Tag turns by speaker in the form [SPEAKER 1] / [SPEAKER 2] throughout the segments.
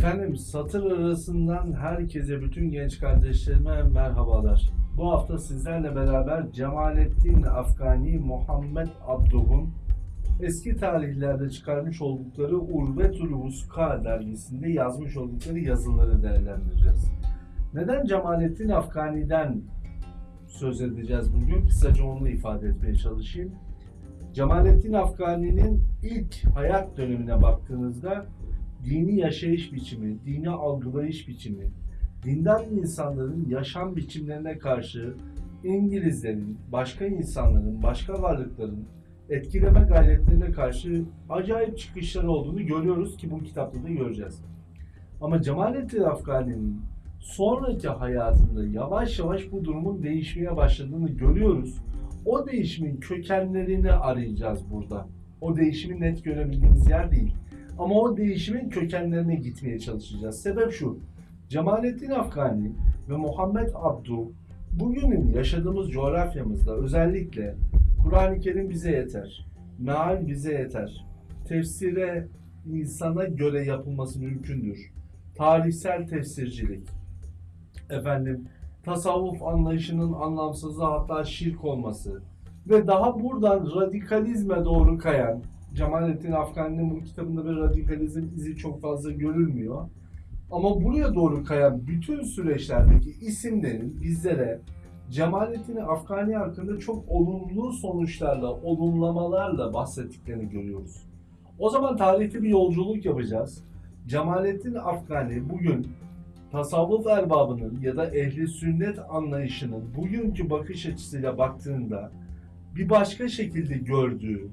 [SPEAKER 1] Efendim satır arasından herkese bütün genç kardeşlerime merhabalar. Bu hafta sizlerle beraber Cemalettin Afgani Muhammed Abduh'un eski tarihlerde çıkarmış oldukları Urvetül Vuska dergisinde yazmış oldukları yazıları değerlendireceğiz. Neden Cemalettin Afgani'den söz edeceğiz bugün? Kısaca onu ifade etmeye çalışayım. Cemalettin Afgani'nin ilk hayat dönemine baktığınızda dini yaşayış biçimi, dini algılayış biçimi, dindar insanların yaşam biçimlerine karşı İngilizlerin, başka insanların, başka varlıkların etkileme gayretlerine karşı acayip çıkışları olduğunu görüyoruz ki bu kitapta da göreceğiz. Ama Cemalettin Afgani'nin sonraki hayatında yavaş yavaş bu durumun değişmeye başladığını görüyoruz. O değişimin kökenlerini arayacağız burada. O değişimi net görebildiğimiz yer değil. Ama o değişimin kökenlerine gitmeye çalışacağız. Sebep şu. Cemalettin Afgani ve Muhammed Abdu bugünün yaşadığımız coğrafyamızda özellikle Kur'an-ı Kerim bize yeter. Meal bize yeter. Tefsire insana göre yapılması mümkündür. Tarihsel tefsircilik. Efendim tasavvuf anlayışının anlamsızlığı hatta şirk olması ve daha buradan radikalizme doğru kayan Cemalettin Afgani'nin bu kitabında bir radikalizm izi çok fazla görülmüyor. Ama buraya doğru kayan bütün süreçlerdeki isimlerin bizlere Cemalettin Afgani hakkında çok olumlu sonuçlarla, olumlamalarla bahsettiklerini görüyoruz. O zaman tarihte bir yolculuk yapacağız. Cemalettin Afgani bugün tasavvuf erbabının ya da ehli sünnet anlayışının bugünkü bakış açısıyla baktığında bir başka şekilde gördüğü,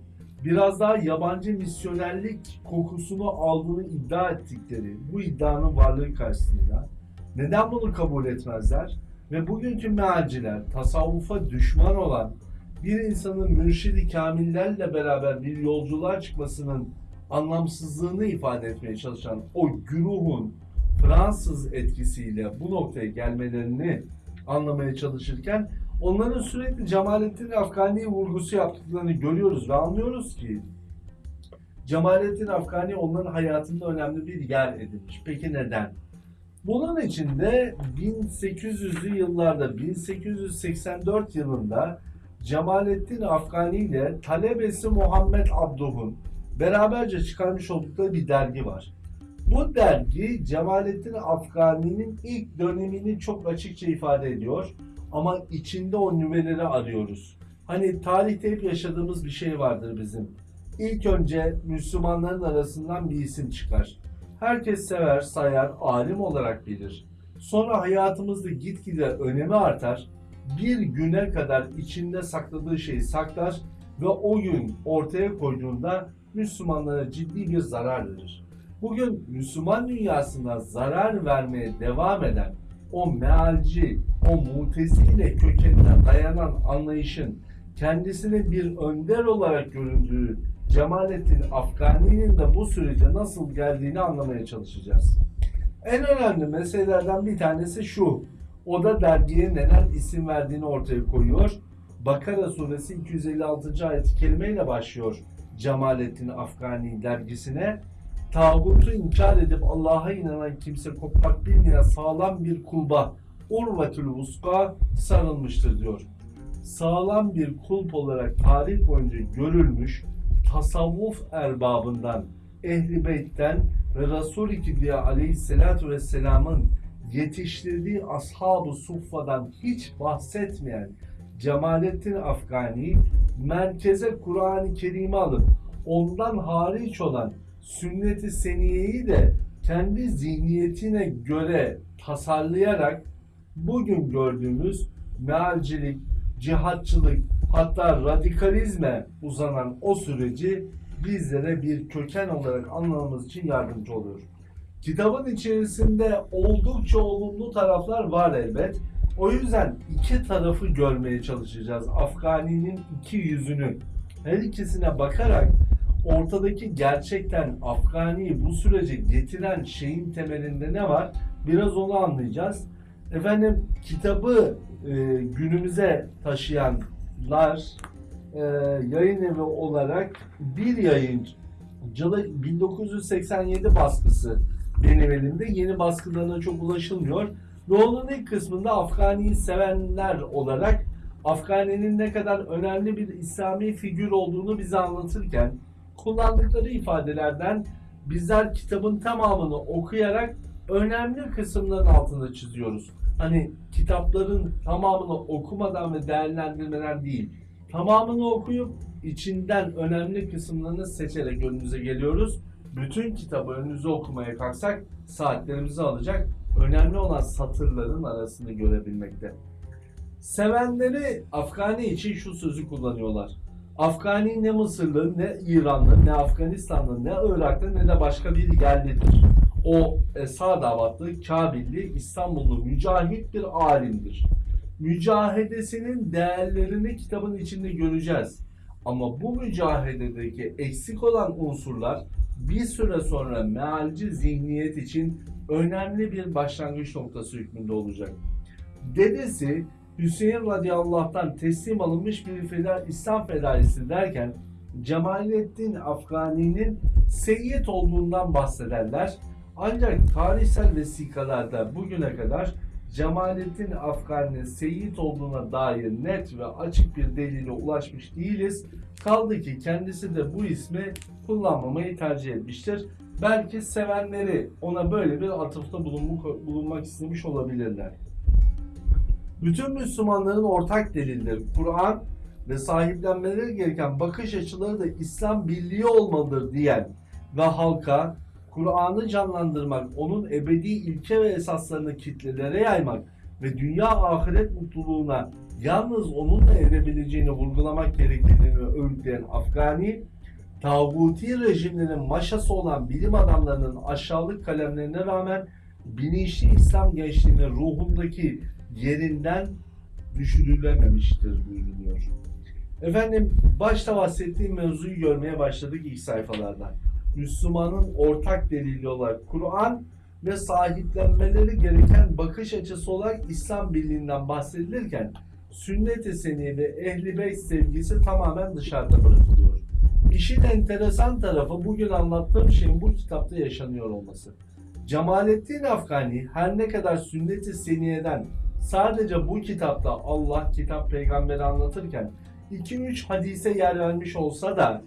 [SPEAKER 1] biraz daha yabancı misyonerlik kokusunu aldığını iddia ettikleri bu iddianın varlığı karşısında neden bunu kabul etmezler? Ve bugünkü mealciler tasavvufa düşman olan bir insanın mürşidi kamillerle beraber bir yolculuğa çıkmasının anlamsızlığını ifade etmeye çalışan o güruhun Fransız etkisiyle bu noktaya gelmelerini anlamaya çalışırken onların sürekli Cemalettin Afgani'ye vurgusu yaptıklarını görüyoruz ve anlıyoruz ki Cemalettin Afgani onların hayatında önemli bir yer edinmiş. Peki neden? Bunun için de 1800'lü yıllarda 1884 yılında Cemalettin Afgani ile talebesi Muhammed Abduh'un beraberce çıkarmış oldukları bir dergi var. Bu dergi Cemalettin Afgani'nin ilk dönemini çok açıkça ifade ediyor. Ama içinde o nüveleri arıyoruz. Hani tarihte hep yaşadığımız bir şey vardır bizim. İlk önce Müslümanların arasından bir isim çıkar. Herkes sever, sayar, alim olarak bilir. Sonra hayatımızda gitgide önemi artar. Bir güne kadar içinde sakladığı şeyi saklar ve o gün ortaya koyduğunda Müslümanlara ciddi bir zarar verir. Bugün Müslüman dünyasına zarar vermeye devam eden o mealci, o mutezile kökenine dayanan anlayışın kendisine bir önder olarak göründüğü Cemalettin Afgani'nin de bu sürece nasıl geldiğini anlamaya çalışacağız. En önemli meselelerden bir tanesi şu. O da dergiye neden isim verdiğini ortaya koyuyor. Bakara suresi 256. ayet kelimeyle başlıyor Cemalettin Afgani dergisine tağutu inkar edip Allah'a inanan kimse kopmak bilmeyen sağlam bir kulba urvetül vuska sarılmıştır diyor. Sağlam bir kulp olarak tarih boyunca görülmüş tasavvuf erbabından, ehli beytten ve Resul-i Kibriya aleyhissalatu vesselamın yetiştirdiği ashab-ı suffadan hiç bahsetmeyen Cemalettin Afgani merkeze Kur'an-ı Kerim'i alıp ondan hariç olan sünnet-i seniyeyi de kendi zihniyetine göre tasarlayarak bugün gördüğümüz mealcilik, cihatçılık hatta radikalizme uzanan o süreci bizlere bir köken olarak anlamamız için yardımcı oluyor. Kitabın içerisinde oldukça olumlu taraflar var elbet. O yüzden iki tarafı görmeye çalışacağız. Afgani'nin iki yüzünü. Her ikisine bakarak ortadaki gerçekten Afgani'yi bu sürece getiren şeyin temelinde ne var? Biraz onu anlayacağız. Efendim kitabı e, günümüze taşıyanlar e, yayın evi olarak bir yayıncılık 1987 baskısı benim elimde. Yeni baskılarına çok ulaşılmıyor. Ve ilk kısmında Afgani'yi sevenler olarak Afgani'nin ne kadar önemli bir İslami figür olduğunu bize anlatırken kullandıkları ifadelerden bizler kitabın tamamını okuyarak önemli kısımların altını çiziyoruz. Hani kitapların tamamını okumadan ve değerlendirmeden değil, tamamını okuyup içinden önemli kısımlarını seçerek önümüze geliyoruz. Bütün kitabı önünüze okumaya kalksak saatlerimizi alacak. Önemli olan satırların arasını görebilmekte. Sevenleri Afgani için şu sözü kullanıyorlar. Afgani ne Mısırlı, ne İranlı, ne Afganistanlı, ne Iraklı, ne de başka bir yerlidir. O Esa davatlı, Kabilli, İstanbullu mücahit bir alimdir. Mücahedesinin değerlerini kitabın içinde göreceğiz. Ama bu mücahededeki eksik olan unsurlar bir süre sonra mealci zihniyet için önemli bir başlangıç noktası hükmünde olacak. Dedesi Hüseyin radıyallah'tan teslim alınmış bir feda, İslam fedaisi derken Cemalettin Afgani'nin seyyid olduğundan bahsederler. Ancak tarihsel vesikalarda bugüne kadar Cemalettin Afgani'nin seyyid olduğuna dair net ve açık bir delile ulaşmış değiliz. Kaldı ki kendisi de bu ismi kullanmamayı tercih etmiştir. Belki sevenleri ona böyle bir atıfta bulunmak istemiş olabilirler. Bütün Müslümanların ortak delilleri Kur'an ve sahiplenmeleri gereken bakış açıları da İslam birliği olmalıdır diyen ve halka Kur'an'ı canlandırmak, onun ebedi ilke ve esaslarını kitlelere yaymak ve dünya ahiret mutluluğuna yalnız onunla erebileceğini vurgulamak gerektiğini öğütleyen Afgani, tağuti rejimlerin maşası olan bilim adamlarının aşağılık kalemlerine rağmen bilinçli İslam gençliğinin ruhundaki yerinden düşürülememiştir buyuruyor. Efendim başta bahsettiğim mevzuyu görmeye başladık ilk sayfalarda. Müslümanın ortak delili olarak Kur'an ve sahiplenmeleri gereken bakış açısı olarak İslam birliğinden bahsedilirken sünnet-i seni ve ehli beyt sevgisi tamamen dışarıda bırakılıyor. İşin enteresan tarafı bugün anlattığım şeyin bu kitapta yaşanıyor olması. Cemalettin Afgani her ne kadar sünnet-i seniyeden sadece bu kitapta Allah kitap peygamberi anlatırken 2-3 hadise yer vermiş olsa da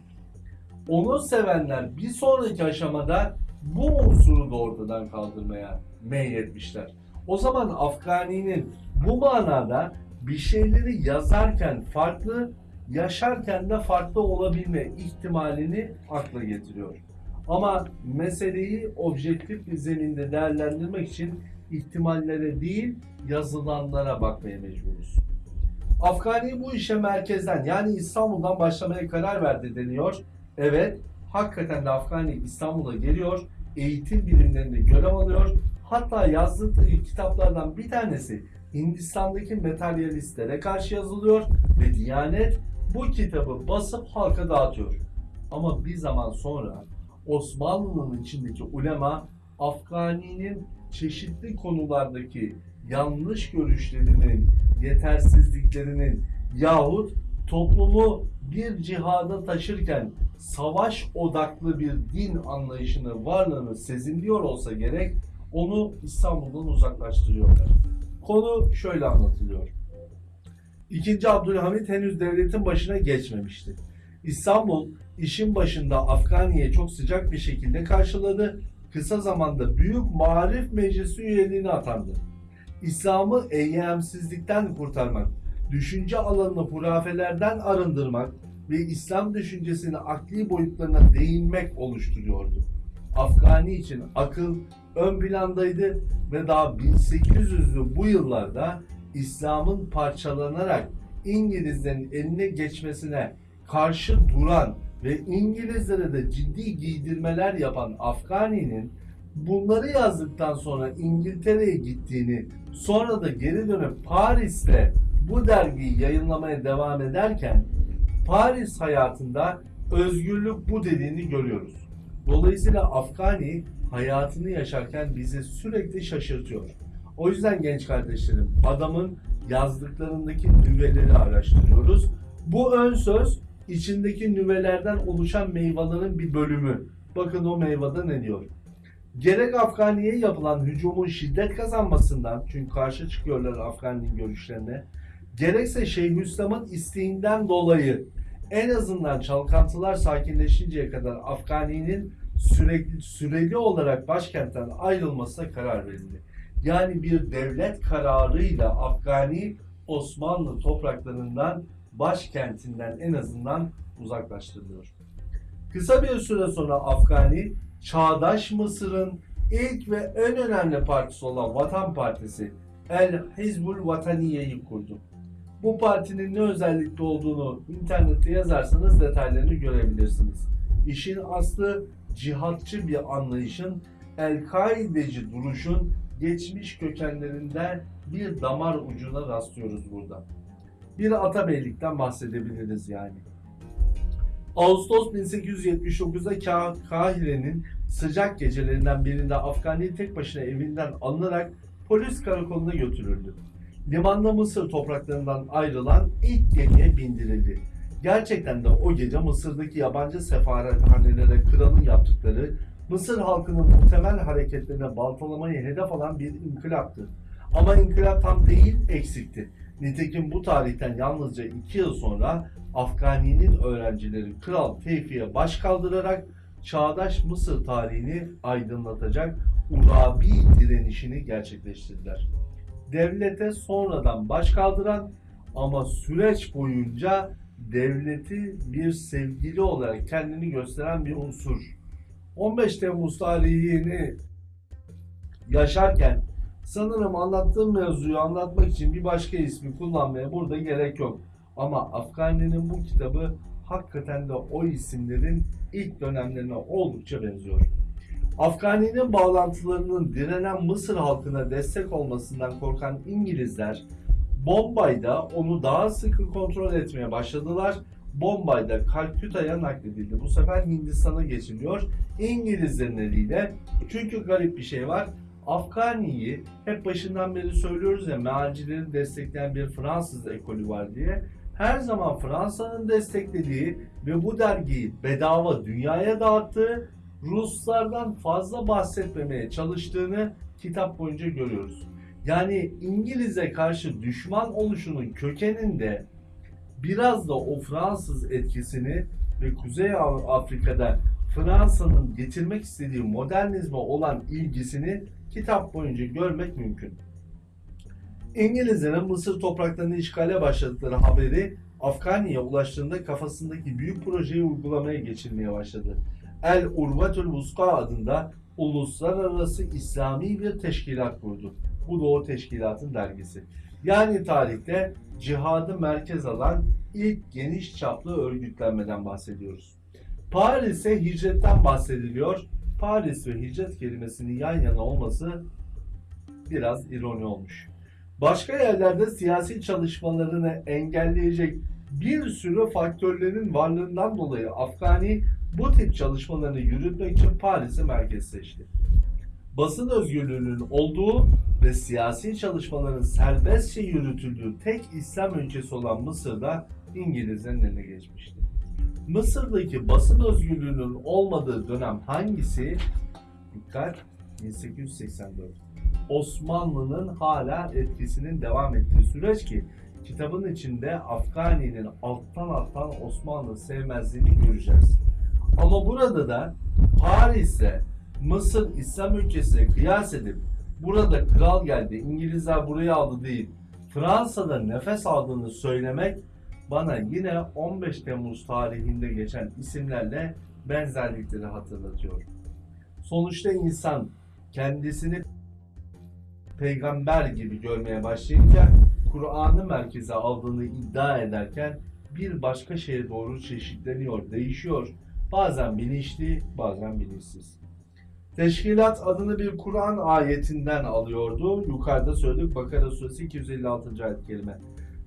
[SPEAKER 1] onu sevenler bir sonraki aşamada bu unsuru da ortadan kaldırmaya meyletmişler. O zaman Afgani'nin bu manada bir şeyleri yazarken farklı, yaşarken de farklı olabilme ihtimalini akla getiriyor. Ama meseleyi objektif bir zeminde değerlendirmek için ihtimallere değil yazılanlara bakmaya mecburuz. Afgani bu işe merkezden yani İstanbul'dan başlamaya karar verdi deniyor. Evet, hakikaten de Afgani İstanbul'a geliyor, eğitim bilimlerinde görev alıyor. Hatta yazdığı kitaplardan bir tanesi Hindistan'daki materyalistlere karşı yazılıyor ve Diyanet bu kitabı basıp halka dağıtıyor. Ama bir zaman sonra Osmanlı'nın içindeki ulema Afgani'nin çeşitli konulardaki yanlış görüşlerinin, yetersizliklerinin yahut toplumu bir cihada taşırken savaş odaklı bir din anlayışını, varlığını sezinliyor olsa gerek onu İstanbul'dan uzaklaştırıyorlar. Konu şöyle anlatılıyor. İkinci Abdülhamit henüz devletin başına geçmemişti. İstanbul işin başında Afgani'ye çok sıcak bir şekilde karşıladı. Kısa zamanda Büyük Marif Meclisi üyeliğine atandı. İslam'ı eyyamsizlikten kurtarmak, düşünce alanını hurafelerden arındırmak ve İslam düşüncesini akli boyutlarına değinmek oluşturuyordu. Afgani için akıl ön plandaydı ve daha 1800'lü bu yıllarda İslam'ın parçalanarak İngilizlerin eline geçmesine karşı duran ve İngilizlere de ciddi giydirmeler yapan Afgani'nin bunları yazdıktan sonra İngiltere'ye gittiğini sonra da geri dönüp Paris'te bu dergiyi yayınlamaya devam ederken Paris hayatında özgürlük bu dediğini görüyoruz. Dolayısıyla Afgani hayatını yaşarken bizi sürekli şaşırtıyor. O yüzden genç kardeşlerim adamın yazdıklarındaki nüveleri araştırıyoruz. Bu ön söz içindeki nüvelerden oluşan meyvelerin bir bölümü. Bakın o meyvede ne diyor? Gerek Afgani'ye yapılan hücumun şiddet kazanmasından, çünkü karşı çıkıyorlar Afgani'nin görüşlerine, gerekse Şeyhülislam'ın isteğinden dolayı en azından çalkantılar sakinleşinceye kadar Afgani'nin sürekli süreli olarak başkentten ayrılmasına karar verildi. Yani bir devlet kararıyla Afgani Osmanlı topraklarından başkentinden en azından uzaklaştırılıyor. Kısa bir süre sonra Afgani, çağdaş Mısır'ın ilk ve en önemli partisi olan Vatan Partisi El Hizbul Vataniye'yi kurdu. Bu partinin ne özellikle olduğunu internette yazarsanız detaylarını görebilirsiniz. İşin aslı cihatçı bir anlayışın, El-Kaideci duruşun geçmiş kökenlerinden bir damar ucuna rastlıyoruz burada. Bir atabeylikten bahsedebiliriz yani. Ağustos 1879'da Ka- Kahire'nin sıcak gecelerinden birinde Afgani tek başına evinden alınarak polis karakoluna götürüldü. Limanda Mısır topraklarından ayrılan ilk gemiye bindirildi. Gerçekten de o gece Mısır'daki yabancı sefarethanelere kralın yaptıkları Mısır halkının muhtemel hareketlerine baltalamayı hedef alan bir inkılaptı. Ama inkılap tam değil, eksikti. Nitekim bu tarihten yalnızca iki yıl sonra Afgani'nin öğrencileri Kral Tevfik'e baş kaldırarak çağdaş Mısır tarihini aydınlatacak Urabi direnişini gerçekleştirdiler. Devlete sonradan baş kaldıran ama süreç boyunca devleti bir sevgili olarak kendini gösteren bir unsur. 15 Temmuz tarihini yaşarken sanırım anlattığım mevzuyu anlatmak için bir başka ismi kullanmaya burada gerek yok. Ama Afgani'nin bu kitabı hakikaten de o isimlerin ilk dönemlerine oldukça benziyor. Afgani'nin bağlantılarının direnen Mısır halkına destek olmasından korkan İngilizler Bombay'da onu daha sıkı kontrol etmeye başladılar. Bombay'da Kalküta'ya nakledildi. Bu sefer Hindistan'a geçiliyor. İngilizlerin eliyle. Çünkü garip bir şey var. Afgani'yi hep başından beri söylüyoruz ya mealcileri destekleyen bir Fransız ekolü var diye. Her zaman Fransa'nın desteklediği ve bu dergiyi bedava dünyaya dağıttığı Ruslardan fazla bahsetmemeye çalıştığını kitap boyunca görüyoruz. Yani İngiliz'e karşı düşman oluşunun kökeninde biraz da o Fransız etkisini ve Kuzey Afrika'da Fransa'nın getirmek istediği modernizme olan ilgisini kitap boyunca görmek mümkün. İngilizlerin Mısır topraklarını işgale başladıkları haberi Afgani'ye ulaştığında kafasındaki büyük projeyi uygulamaya geçirmeye başladı. El Urvatul Vuska adında uluslararası İslami bir teşkilat kurdu. Bu da o teşkilatın dergisi. Yani tarihte cihadı merkez alan ilk geniş çaplı örgütlenmeden bahsediyoruz. Paris'e hicretten bahsediliyor. Paris ve hicret kelimesinin yan yana olması biraz ironi olmuş. Başka yerlerde siyasi çalışmalarını engelleyecek bir sürü faktörlerin varlığından dolayı Afgani bu tip çalışmalarını yürütmek için Paris'i merkez seçti. Basın özgürlüğünün olduğu ve siyasi çalışmaların serbestçe yürütüldüğü tek İslam ülkesi olan Mısır'da İngilizlerin eline geçmişti. Mısır'daki basın özgürlüğünün olmadığı dönem hangisi? Dikkat 1884. Osmanlı'nın hala etkisinin devam ettiği süreç ki kitabın içinde Afgani'nin alttan alttan Osmanlı sevmezliğini göreceğiz. Ama burada da Paris'e Mısır İslam ülkesine kıyas edip burada kral geldi, İngilizler burayı aldı değil, Fransa'da nefes aldığını söylemek bana yine 15 Temmuz tarihinde geçen isimlerle benzerlikleri hatırlatıyor. Sonuçta insan kendisini peygamber gibi görmeye başlayınca Kur'an'ı merkeze aldığını iddia ederken bir başka şeye doğru çeşitleniyor, değişiyor. Bazen bilinçli, bazen bilinçsiz. Teşkilat adını bir Kur'an ayetinden alıyordu. Yukarıda söyledik Bakara suresi 256. ayet kelime.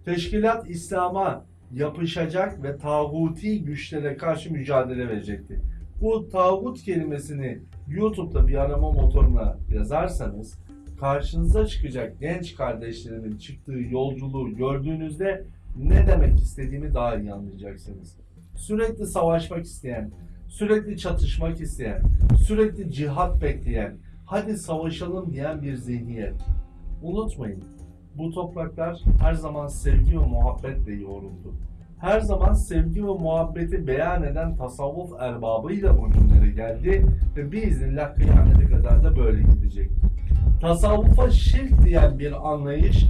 [SPEAKER 1] Teşkilat İslam'a yapışacak ve tağuti güçlere karşı mücadele verecekti. Bu tağut kelimesini YouTube'da bir arama motoruna yazarsanız karşınıza çıkacak genç kardeşlerimin çıktığı yolculuğu gördüğünüzde ne demek istediğimi daha iyi anlayacaksınız. Sürekli savaşmak isteyen, sürekli çatışmak isteyen, sürekli cihat bekleyen, hadi savaşalım diyen bir zihniyet. Unutmayın, bu topraklar her zaman sevgi ve muhabbetle yoğruldu. Her zaman sevgi ve muhabbeti beyan eden tasavvuf erbabıyla bugünlere geldi ve biiznillah kıyamete kadar da böyle gidecek. Tasavvufa şirk diyen bir anlayış,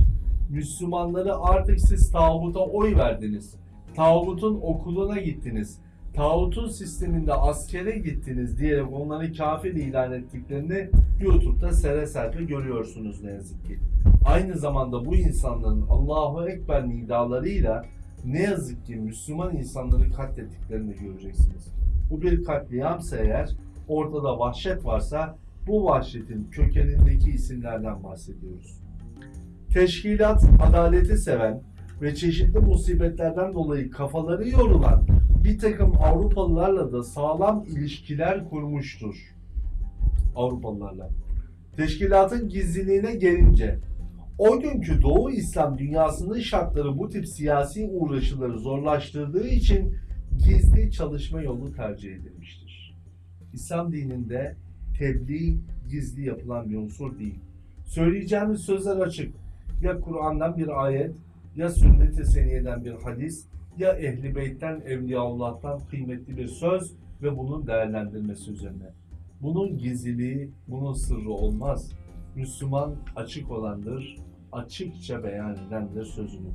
[SPEAKER 1] Müslümanları artık siz tağuta oy verdiniz. Tağutun okuluna gittiniz. Tağutun sisteminde askere gittiniz diyerek onları kafir ilan ettiklerini YouTube'da sere serpe görüyorsunuz ne yazık ki. Aynı zamanda bu insanların Allahu Ekber nidalarıyla ne yazık ki Müslüman insanları katlettiklerini göreceksiniz. Bu bir katliamsa eğer ortada vahşet varsa bu vahşetin kökenindeki isimlerden bahsediyoruz. Teşkilat adaleti seven ve çeşitli musibetlerden dolayı kafaları yorulan bir takım Avrupalılarla da sağlam ilişkiler kurmuştur. Avrupalılarla. Teşkilatın gizliliğine gelince o günkü Doğu İslam dünyasının şartları bu tip siyasi uğraşıları zorlaştırdığı için gizli çalışma yolu tercih edilmiştir. İslam dininde tebliğ gizli yapılan bir unsur değil. Söyleyeceğimiz sözler açık. Ya Kur'an'dan bir ayet, ya sünnet-i seniyeden bir hadis, ya ehli beytten, evliyaullah'tan kıymetli bir söz ve bunun değerlendirmesi üzerine. Bunun gizliliği, bunun sırrı olmaz. Müslüman açık olandır, açıkça beyan edendir sözünü.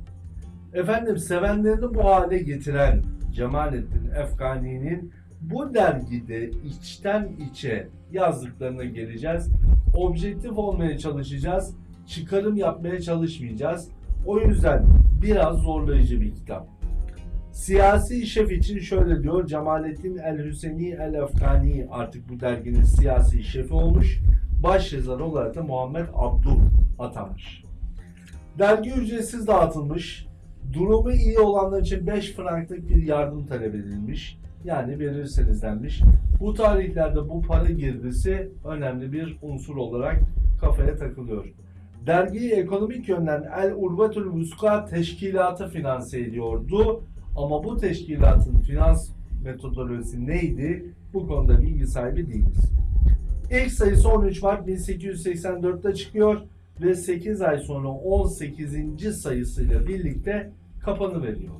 [SPEAKER 1] Efendim sevenlerini bu hale getiren Cemalettin Efgani'nin bu dergide içten içe yazdıklarına geleceğiz. Objektif olmaya çalışacağız. Çıkarım yapmaya çalışmayacağız. O yüzden biraz zorlayıcı bir kitap. Siyasi şef için şöyle diyor Cemalettin El Hüseyni El Efkani artık bu derginin siyasi şefi olmuş. Baş yazar olarak da Muhammed Abdul atanmış. Dergi ücretsiz dağıtılmış. Durumu iyi olanlar için 5 franklık bir yardım talep edilmiş. Yani verirseniz denmiş. Bu tarihlerde bu para girdisi önemli bir unsur olarak kafaya takılıyor. Dergiyi ekonomik yönden El Urvetül Vuska Teşkilatı finanse ediyordu. Ama bu teşkilatın finans metodolojisi neydi? Bu konuda bilgi sahibi değiliz. İlk sayısı 13 Mart 1884'te çıkıyor ve 8 ay sonra 18. sayısıyla birlikte kapanı veriyor.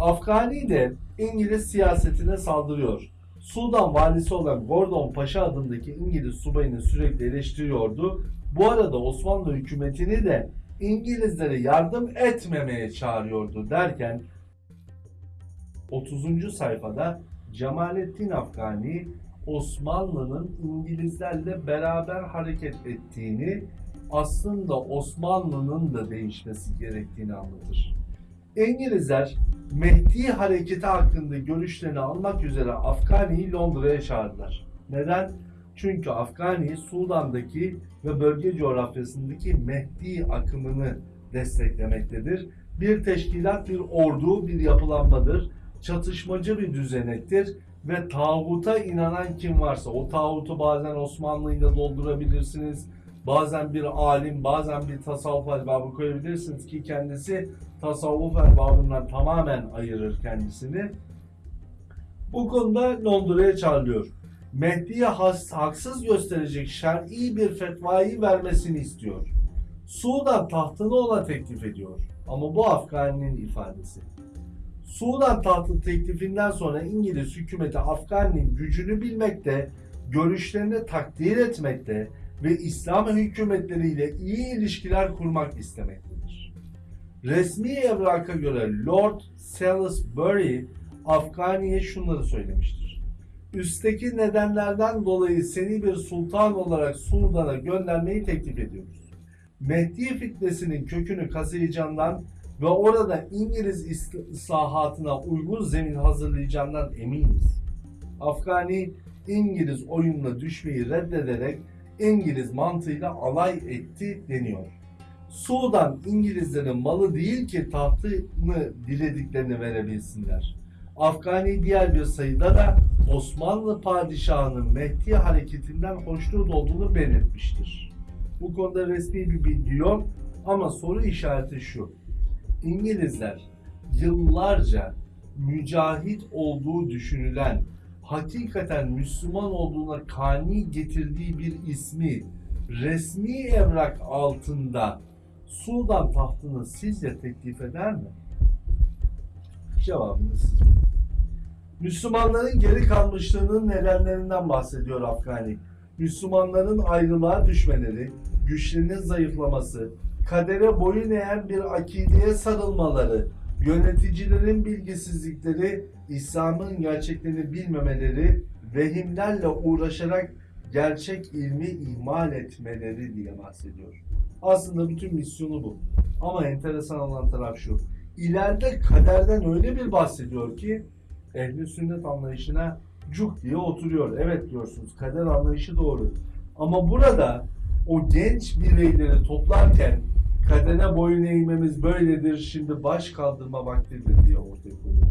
[SPEAKER 1] Afgani de İngiliz siyasetine saldırıyor. Sudan valisi olan Gordon Paşa adındaki İngiliz subayını sürekli eleştiriyordu. Bu arada Osmanlı hükümetini de İngilizlere yardım etmemeye çağırıyordu derken 30. sayfada Cemalettin Afgani Osmanlı'nın İngilizlerle beraber hareket ettiğini aslında Osmanlı'nın da değişmesi gerektiğini anlatır. İngilizler Mehdi hareketi hakkında görüşlerini almak üzere Afgani'yi Londra'ya çağırdılar. Neden? Çünkü Afgani Sudan'daki ve bölge coğrafyasındaki Mehdi akımını desteklemektedir. Bir teşkilat, bir ordu, bir yapılanmadır. Çatışmacı bir düzenektir ve tağuta inanan kim varsa o tağutu bazen Osmanlı'yla doldurabilirsiniz. Bazen bir alim, bazen bir tasavvuf erbabı koyabilirsiniz ki kendisi tasavvuf erbabından tamamen ayırır kendisini. Bu konuda Londra'ya çağrılıyor. Mehdi'ye haksız gösterecek şer'i bir fetvayı vermesini istiyor. Sudan tahtını ona teklif ediyor. Ama bu Afgani'nin ifadesi. Sudan tahtı teklifinden sonra İngiliz hükümeti Afgani'nin gücünü bilmekte, görüşlerini takdir etmekte ve İslam hükümetleriyle iyi ilişkiler kurmak istemektedir. Resmi evraka göre Lord Salisbury Afgani'ye şunları söylemiştir. Üstteki nedenlerden dolayı seni bir sultan olarak Sudan'a göndermeyi teklif ediyoruz. Mehdi fitnesinin kökünü kazıyacağından ve orada İngiliz islahatına uygun zemin hazırlayacağından eminiz. Afgani İngiliz oyununa düşmeyi reddederek İngiliz mantığıyla alay etti deniyor. Sudan İngilizlerin malı değil ki tahtını dilediklerini verebilsinler. Afgani diğer bir sayıda da Osmanlı padişahının Mehdi hareketinden hoşnut olduğunu belirtmiştir. Bu konuda resmi bir bilgi yok ama soru işareti şu. İngilizler yıllarca mücahit olduğu düşünülen hakikaten Müslüman olduğuna kani getirdiği bir ismi resmi evrak altında Sudan tahtını sizce teklif eder mi? Cevabınız siz. Müslümanların geri kalmışlığının nedenlerinden bahsediyor Afgani. Müslümanların ayrılığa düşmeleri, güçlerinin zayıflaması, kadere boyun eğen bir akideye sarılmaları, yöneticilerin bilgisizlikleri, İslam'ın gerçeklerini bilmemeleri, vehimlerle uğraşarak gerçek ilmi ihmal etmeleri diye bahsediyor. Aslında bütün misyonu bu. Ama enteresan olan taraf şu. İleride kaderden öyle bir bahsediyor ki ehli sünnet anlayışına cuk diye oturuyor. Evet diyorsunuz kader anlayışı doğru. Ama burada o genç bireyleri toplarken kadere boyun eğmemiz böyledir şimdi baş kaldırma vaktidir diye ortaya koyuyor.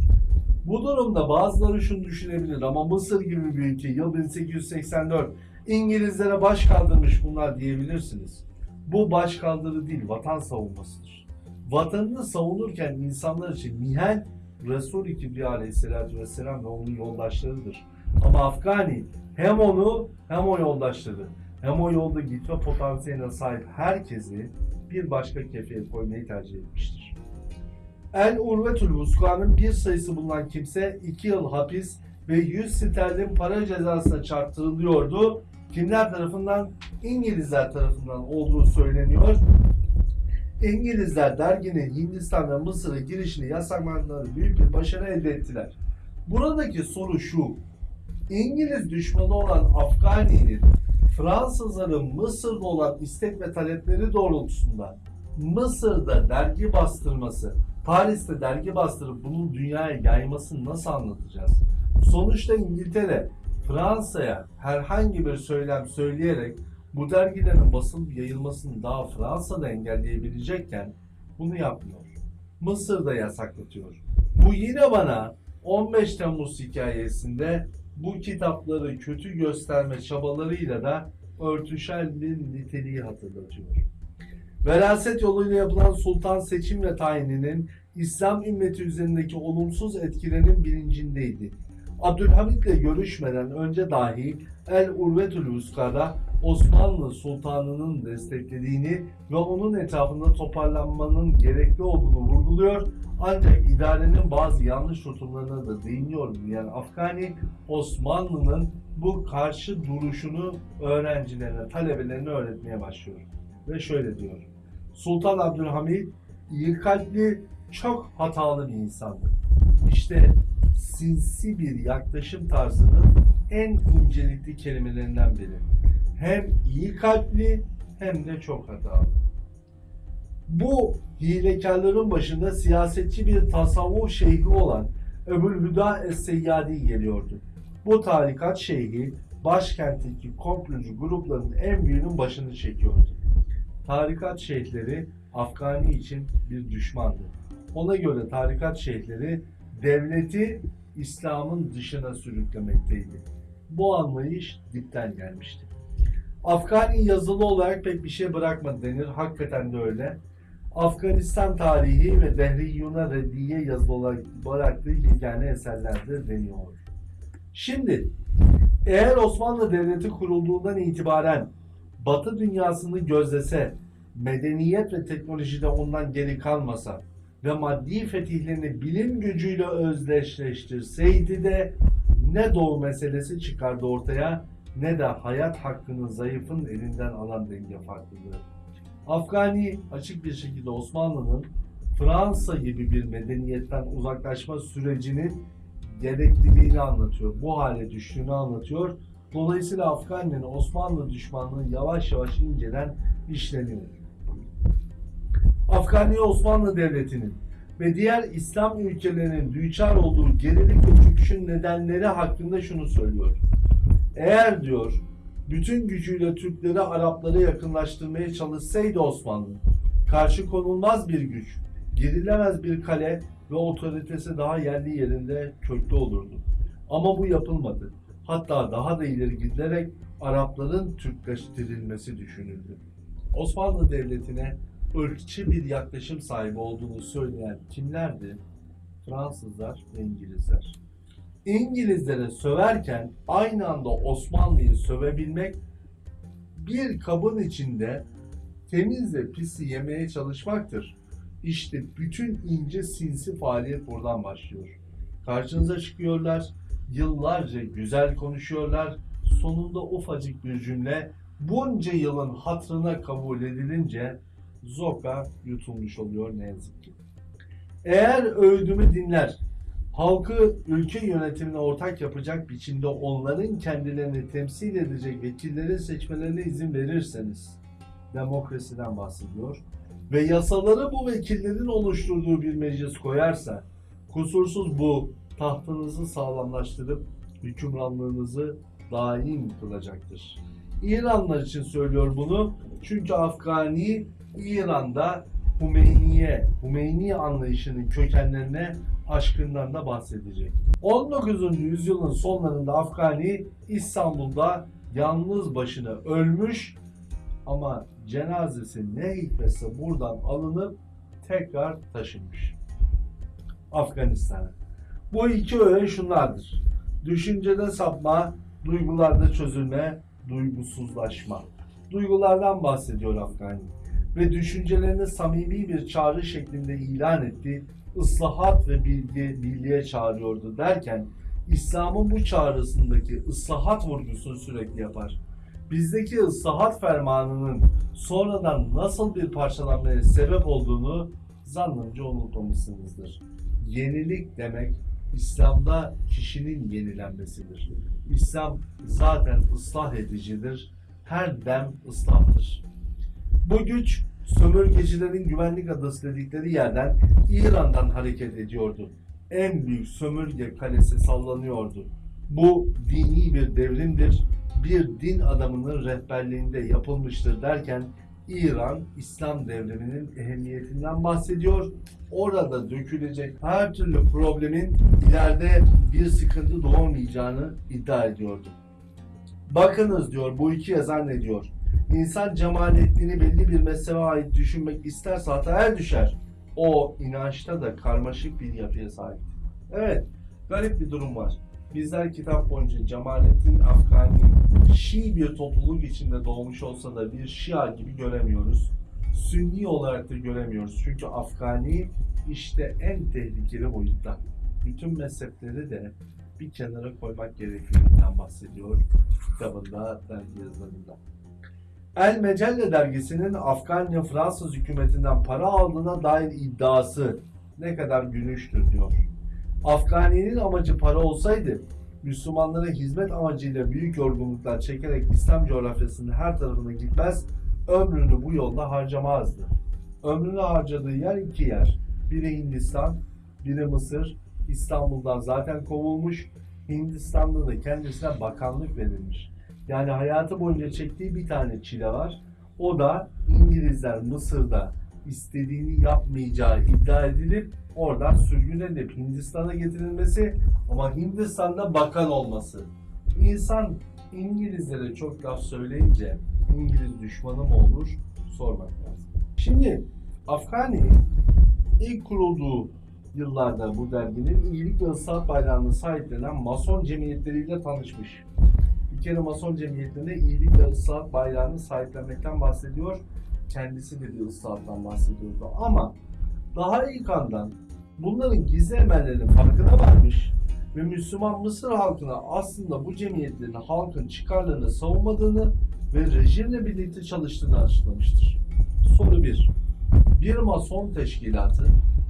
[SPEAKER 1] Bu durumda bazıları şunu düşünebilir ama Mısır gibi bir ülke yıl 1884 İngilizlere baş kaldırmış bunlar diyebilirsiniz. Bu baş kaldırı değil vatan savunmasıdır. Vatanını savunurken insanlar için Mihal Resul-i Kibriya aleyhissalatü vesselam ve onun yoldaşlarıdır. Ama Afgani hem onu hem o yoldaşları hem o yolda gitme potansiyeline sahip herkesi bir başka kefeye koymayı tercih etmiştir. El Urvetül Vuska'nın bir sayısı bulunan kimse 2 yıl hapis ve 100 sterlin para cezasına çarptırılıyordu. Kimler tarafından? İngilizler tarafından olduğu söyleniyor. İngilizler derginin Hindistan ve Mısır'a girişini yasaklamaları büyük bir başarı elde ettiler. Buradaki soru şu. İngiliz düşmanı olan Afgani'nin Fransızların Mısır'da olan istek ve talepleri doğrultusunda Mısır'da dergi bastırması, Paris'te dergi bastırıp bunu dünyaya yaymasını nasıl anlatacağız? Sonuçta İngiltere Fransa'ya herhangi bir söylem söyleyerek bu dergilerin basılıp yayılmasını daha Fransa'da engelleyebilecekken bunu yapmıyor. Mısır'da yasaklatıyor. Bu yine bana 15 Temmuz hikayesinde bu kitapları kötü gösterme çabalarıyla da örtüşen bir niteliği hatırlatıyor. Veraset yoluyla yapılan sultan seçim ve tayininin İslam ümmeti üzerindeki olumsuz etkilerinin bilincindeydi. Abdülhamit'le görüşmeden önce dahi El Urvetül Vuska'da Osmanlı Sultanı'nın desteklediğini ve onun etrafında toparlanmanın gerekli olduğunu vurguluyor. Ancak idarenin bazı yanlış tutumlarına da değiniyor yani Afgani Osmanlı'nın bu karşı duruşunu öğrencilerine, talebelerine öğretmeye başlıyor. Ve şöyle diyor. Sultan Abdülhamid iyi kalpli, çok hatalı bir insandı. İşte sinsi bir yaklaşım tarzının en incelikli kelimelerinden biri. Hem iyi kalpli hem de çok hatalı. Bu hilekarların başında siyasetçi bir tasavvuf şeyhi olan Ebu'l-Hüda Es-Seyyadi geliyordu. Bu tarikat şeyhi başkentteki komplocu grupların en büyüğünün başını çekiyordu. Tarikat şeyhleri Afgani için bir düşmandı. Ona göre tarikat şeyhleri devleti İslam'ın dışına sürüklemekteydi. Bu anlayış dipten gelmişti. Afgani yazılı olarak pek bir şey bırakmadı denir. Hakikaten de öyle. Afganistan tarihi ve Dehriyuna Reddiye yazılı olarak bıraktığı yegane eserlerde deniyor. Şimdi eğer Osmanlı Devleti kurulduğundan itibaren Batı dünyasını gözlese, medeniyet ve teknolojide ondan geri kalmasa ve maddi fetihlerini bilim gücüyle özdeşleştirseydi de ne doğu meselesi çıkardı ortaya ne de hayat hakkını zayıfın elinden alan denge farklılığı. Afgani açık bir şekilde Osmanlı'nın Fransa gibi bir medeniyetten uzaklaşma sürecinin gerekliliğini anlatıyor. Bu hale düştüğünü anlatıyor. Dolayısıyla Afgani'nin Osmanlı düşmanlığı yavaş yavaş inceden işleniyor. Afgani Osmanlı Devleti'nin ve diğer İslam ülkelerinin düçar olduğu gerilik ve çöküşün nedenleri hakkında şunu söylüyor. Eğer diyor bütün gücüyle Türkleri Araplara yakınlaştırmaya çalışsaydı Osmanlı, karşı konulmaz bir güç, gerilemez bir kale ve otoritesi daha yerli yerinde köklü olurdu. Ama bu yapılmadı. Hatta daha da ileri gidilerek Arapların Türkleştirilmesi düşünüldü. Osmanlı Devleti'ne ırkçı bir yaklaşım sahibi olduğunu söyleyen kimlerdi? Fransızlar ve İngilizler. İngilizlere söverken aynı anda Osmanlı'yı sövebilmek bir kabın içinde temizle pisi yemeye çalışmaktır. İşte bütün ince sinsi faaliyet buradan başlıyor. Karşınıza çıkıyorlar, yıllarca güzel konuşuyorlar. Sonunda ufacık bir cümle bunca yılın hatırına kabul edilince zoka yutulmuş oluyor ne yazık ki. Eğer öğüdümü dinler, halkı ülke yönetimine ortak yapacak biçimde onların kendilerini temsil edecek vekilleri seçmelerine izin verirseniz, demokrasiden bahsediyor ve yasaları bu vekillerin oluşturduğu bir meclis koyarsa, kusursuz bu tahtınızı sağlamlaştırıp hükümranlığınızı daim kılacaktır. İranlar için söylüyor bunu çünkü Afgani İran'da Hümeyniye, Hümeyni anlayışının kökenlerine aşkından da bahsedecek. 19. yüzyılın sonlarında Afgani İstanbul'da yalnız başına ölmüş ama cenazesi ne hikmetse buradan alınıp tekrar taşınmış. Afganistan'a. Bu iki öğe şunlardır. Düşüncede sapma, duygularda çözülme, duygusuzlaşma. Duygulardan bahsediyor Afgani ve düşüncelerini samimi bir çağrı şeklinde ilan etti. Islahat ve bilgi, birliğe çağırıyordu derken İslam'ın bu çağrısındaki ıslahat vurgusunu sürekli yapar. Bizdeki ıslahat fermanının sonradan nasıl bir parçalanmaya sebep olduğunu zannımca unutmamışsınızdır. Yenilik demek İslam'da kişinin yenilenmesidir. İslam zaten ıslah edicidir. Her dem ıslahtır. Bu güç sömürgecilerin güvenlik adası dedikleri yerden İran'dan hareket ediyordu. En büyük sömürge kalesi sallanıyordu. Bu dini bir devrimdir. Bir din adamının rehberliğinde yapılmıştır derken İran İslam devriminin ehemmiyetinden bahsediyor. Orada dökülecek her türlü problemin ileride bir sıkıntı doğmayacağını iddia ediyordu. Bakınız diyor bu iki yazar ne diyor? İnsan cemaletliğini belli bir mezhebe ait düşünmek isterse hataya düşer. O inançta da karmaşık bir yapıya sahip. Evet, garip bir durum var. Bizler kitap boyunca Cemalettin Afgani Şii bir topluluk içinde doğmuş olsa da bir Şia gibi göremiyoruz. Sünni olarak da göremiyoruz. Çünkü Afgani işte en tehlikeli boyutta. Bütün mezhepleri de bir kenara koymak gerektiğinden bahsediyor kitabında, dergi yazılarında. El Mecelle dergisinin Afganiya Fransız hükümetinden para aldığına dair iddiası ne kadar gülüştür diyor. Afgani'nin amacı para olsaydı Müslümanlara hizmet amacıyla büyük yorgunluklar çekerek İslam coğrafyasının her tarafına gitmez, ömrünü bu yolda harcamazdı. Ömrünü harcadığı yer iki yer. Biri Hindistan, biri Mısır. İstanbul'dan zaten kovulmuş. Hindistan'da da kendisine bakanlık verilmiş. Yani hayatı boyunca çektiği bir tane çile var. O da İngilizler Mısır'da istediğini yapmayacağı iddia edilip oradan sürgün edilip Hindistan'a getirilmesi ama Hindistan'da bakan olması. İnsan İngilizlere çok laf söyleyince İngiliz düşmanı mı olur sormak lazım. Şimdi Afgani ilk kurulduğu yıllarda bu derginin iyilik ve ıslahat bayrağını sahiplenen mason cemiyetleriyle tanışmış. Kere mason cemiyetlerinde iyilik ve ıslahat bayrağını sahiplenmekten bahsediyor. Kendisi de bir ıslahattan bahsediyordu. Ama daha ilk andan bunların gizli emellerinin farkına varmış ve Müslüman Mısır halkına aslında bu cemiyetlerin halkın çıkarlarını savunmadığını ve rejimle birlikte çalıştığını açıklamıştır. Soru 1. Bir mason teşkilatı